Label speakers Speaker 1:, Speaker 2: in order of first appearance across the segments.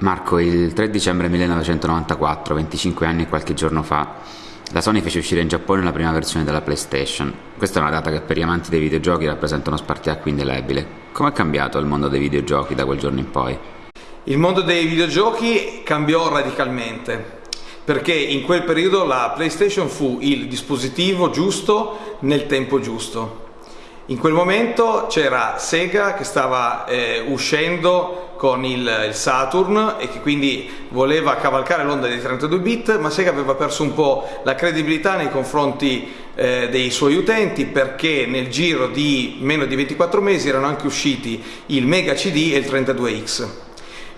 Speaker 1: Marco, il 3 dicembre 1994, 25 anni e qualche giorno fa, la Sony fece uscire in Giappone la prima versione della PlayStation. Questa è una data che per gli amanti dei videogiochi rappresenta uno spartiacque indelebile. Come è cambiato il mondo dei videogiochi da quel giorno in poi?
Speaker 2: Il mondo dei videogiochi cambiò radicalmente perché in quel periodo la PlayStation fu il dispositivo giusto nel tempo giusto. In quel momento c'era Sega che stava eh, uscendo con il, il, Saturn e che quindi voleva cavalcare l'onda dei 32 bit, ma Sega aveva perso un po' la credibilità nei confronti eh, dei suoi utenti perché nel giro di meno di 24 mesi erano anche usciti il Mega CD e il 32X.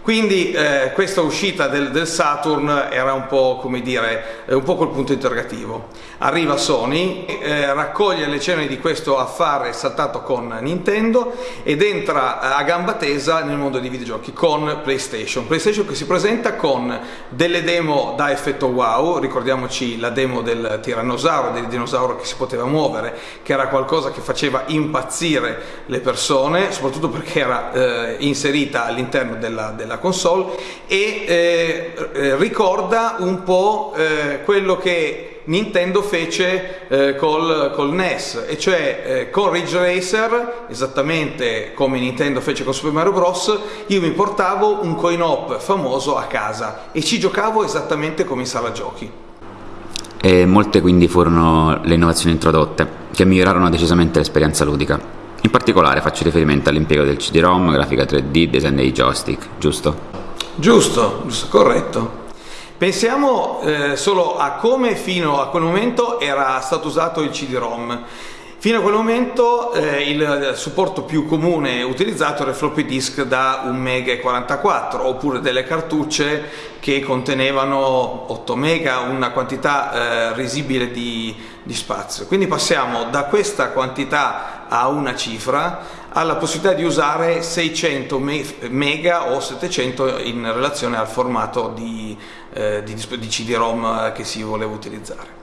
Speaker 2: Quindi eh, questa uscita del, del, Saturn era un po' come dire, un po' col punto interrogativo. Arriva Sony, eh, raccoglie le ceneri di questo affare saltato con Nintendo ed entra eh, a gamba tesa nel mondo dei videogiochi con PlayStation. PlayStation che si presenta con delle demo da effetto wow, ricordiamoci la demo del tirannosauro, del dinosauro che si poteva muovere, che era qualcosa che faceva impazzire le persone, soprattutto perché era eh, inserita all'interno della, della della console e eh, eh, ricorda un po' eh, quello che Nintendo fece eh, col, col, NES e cioè eh, con Ridge Racer esattamente come Nintendo fece con Super Mario Bros io mi portavo un coin op famoso a casa e ci giocavo esattamente come in sala giochi.
Speaker 1: E molte quindi furono le innovazioni introdotte che migliorarono decisamente l'esperienza ludica in particolare faccio riferimento all'impiego del CD-ROM, grafica 3D, design dei joystick, giusto?
Speaker 2: Giusto, giusto corretto. Pensiamo eh, solo a come fino a quel momento era stato usato il CD-ROM. Fino a quel momento eh, il supporto più comune utilizzato era il floppy disk da 1 MB 44 oppure delle cartucce che contenevano 8 MB, una quantità eh, risibile di, di spazio. Quindi passiamo da questa quantità a una cifra alla possibilità di usare 600 mega o 700 in relazione al formato di, eh, di, di CD-ROM che si voleva utilizzare.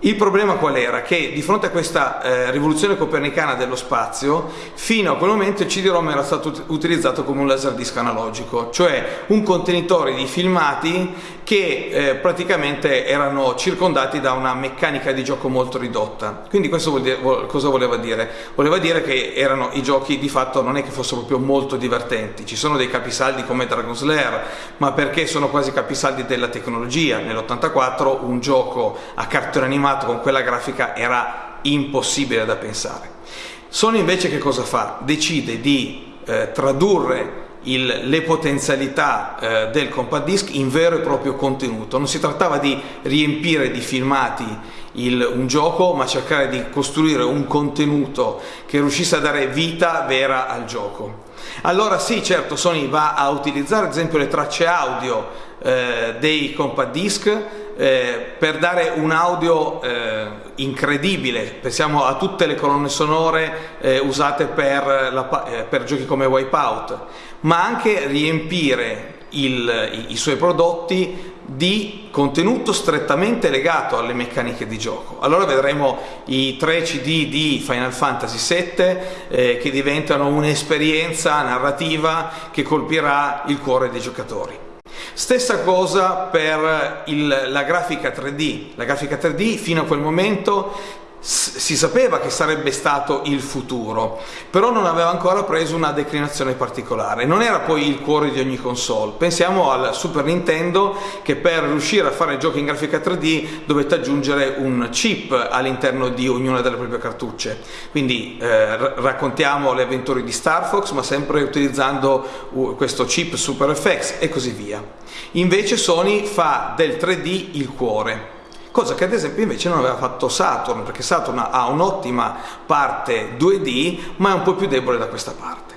Speaker 2: Il problema qual era? Che di fronte a questa eh, rivoluzione copernicana dello spazio, fino a quel momento il CD-ROM era stato utilizzato come un laserdisc analogico, cioè un contenitore di filmati che eh, praticamente erano circondati da una meccanica di gioco molto ridotta. Quindi questo vuol dire, vuol, cosa voleva dire? Voleva dire che erano i giochi di fatto non è che fossero proprio molto divertenti, ci sono dei capisaldi come Dragon Slayer, ma perché sono quasi capisaldi della tecnologia. Nell'84 un gioco a cartone animato animato con quella grafica era impossibile da pensare. Sony invece che cosa fa? Decide di eh, tradurre il, le potenzialità eh, del compact disc in vero e proprio contenuto. Non si trattava di riempire di filmati il, un gioco, ma cercare di costruire un contenuto che riuscisse a dare vita vera al gioco. Allora sì, certo, Sony va a utilizzare ad esempio le tracce audio eh, dei compact disc eh, per dare un audio eh, incredibile, pensiamo a tutte le colonne sonore eh, usate per, la, eh, per, giochi come Wipeout, ma anche riempire il, i, i suoi prodotti di contenuto strettamente legato alle meccaniche di gioco. Allora vedremo i tre CD di Final Fantasy VII eh, che diventano un'esperienza narrativa che colpirà il cuore dei giocatori. Stessa cosa per il, la grafica 3D. La grafica 3D fino a quel momento si sapeva che sarebbe stato il futuro, però non aveva ancora preso una declinazione particolare, non era poi il cuore di ogni console. Pensiamo al Super Nintendo che per riuscire a fare giochi in grafica 3D dovette aggiungere un chip all'interno di ognuna delle proprie cartucce. Quindi eh, raccontiamo le avventure di Star Fox, ma sempre utilizzando questo chip Super FX e così via. Invece Sony fa del 3D il cuore cosa che ad esempio invece non aveva fatto Saturn, perché Saturn ha un'ottima parte 2D, ma è un po' più debole da questa parte.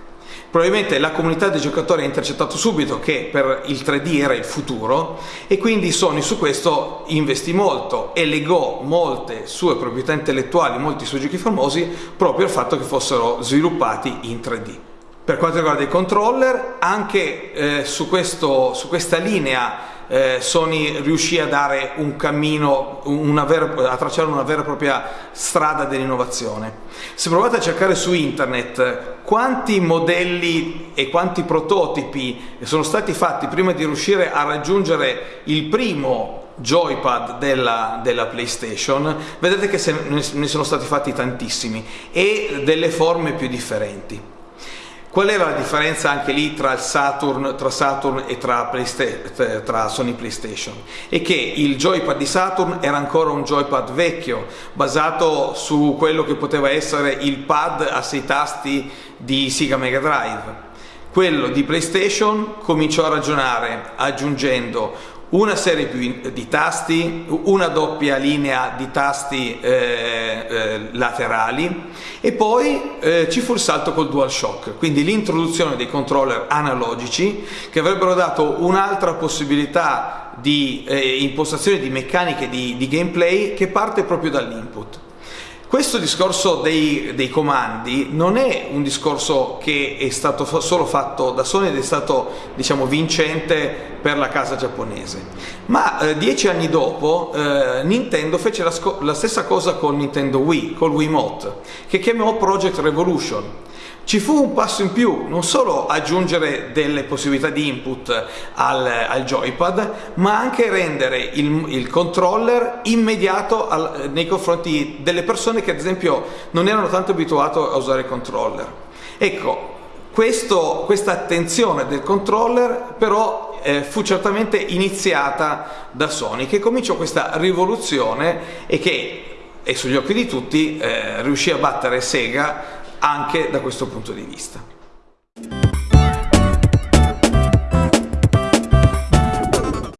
Speaker 2: Probabilmente la comunità dei giocatori ha intercettato subito che per il 3D era il futuro e quindi Sony su questo investì molto e legò molte sue proprietà intellettuali, molti suoi giochi famosi, proprio al fatto che fossero sviluppati in 3D. Per quanto riguarda i controller, anche eh, su, questo, su questa linea eh, Sony riuscì a dare un cammino, vera, a tracciare una vera e propria strada dell'innovazione. Se provate a cercare su internet quanti modelli e quanti prototipi sono stati fatti prima di riuscire a raggiungere il primo joypad della, della, PlayStation, vedete che se, ne sono stati fatti tantissimi e delle forme più differenti. Qual era la differenza anche lì tra, Saturn, tra Saturn e tra, tra, Sony PlayStation? È che il joypad di Saturn era ancora un joypad vecchio, basato su quello che poteva essere il pad a sei tasti di Sega Mega Drive. Quello di PlayStation cominciò a ragionare aggiungendo una serie di tasti, una doppia linea di tasti eh, eh, laterali e poi eh, ci fu il salto col DualShock, quindi l'introduzione dei controller analogici che avrebbero dato un'altra possibilità di eh, impostazione di meccaniche di, di gameplay che parte proprio dall'input. Questo discorso dei, dei, comandi non è un discorso che è stato solo fatto da Sony ed è stato diciamo, vincente per la casa giapponese, ma eh, dieci anni dopo eh, Nintendo fece la, la, stessa cosa con Nintendo Wii, col Wiimote, che chiamò Project Revolution ci fu un passo in più, non solo aggiungere delle possibilità di input al, al joypad, ma anche rendere il, il controller immediato al, nei confronti delle persone che ad esempio non erano tanto abituate a usare il controller. Ecco, questo, questa attenzione del controller però eh, fu certamente iniziata da Sony che cominciò questa rivoluzione e che è sugli occhi di tutti eh, riuscì a battere Sega anche da questo punto di vista.